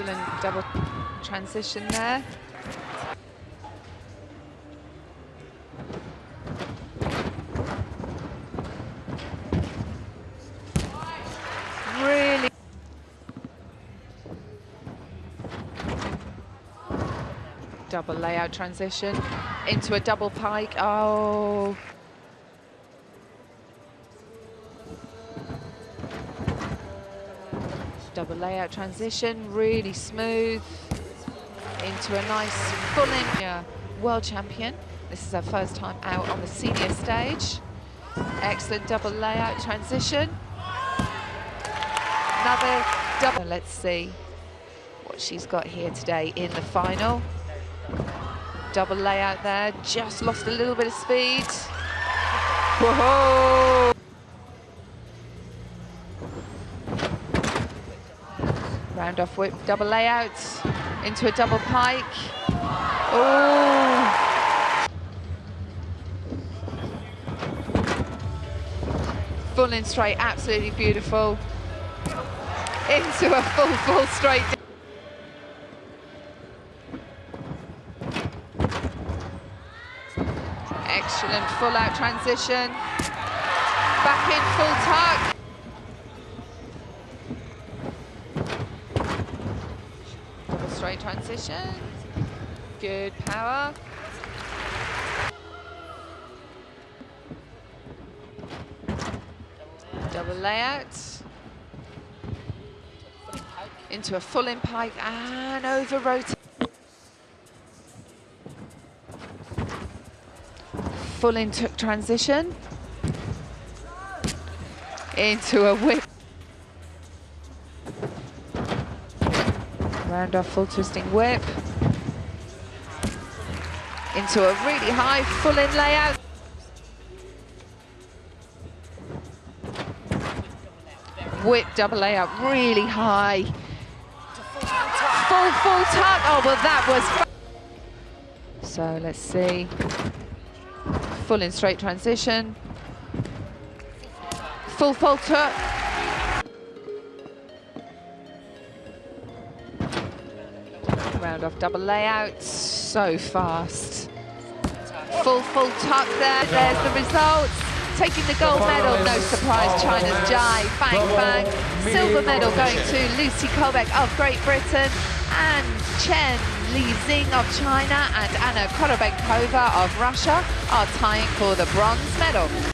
Excellent double transition there. Really double layout transition into a double pike. Oh. Double layout transition, really smooth into a nice full in world champion. This is her first time out on the senior stage. Excellent double layout transition. Another double. Let's see what she's got here today in the final. Double layout there, just lost a little bit of speed. Whoa! Round off whip, double layout, into a double pike. Oh! Full in straight, absolutely beautiful. Into a full, full straight. Excellent full out transition. Back in full tuck. Straight transition. Good power. Double layout. Into a full in pike and over rotate. full into transition into a whip. Round off full twisting whip. Into a really high full in layout. Whip double layout, really high. Full, full tuck. Oh, well, that was. So let's see full in straight transition. Full falter. Round off double layout, so fast. Full, full tuck there, there's the results. Taking the gold medal, no surprise, China's Jai, bang, bang. Silver medal going to Lucy Colebeck of Great Britain and Chen Li Xing of China and Anna Korobeinikova of Russia are tying for the bronze medal.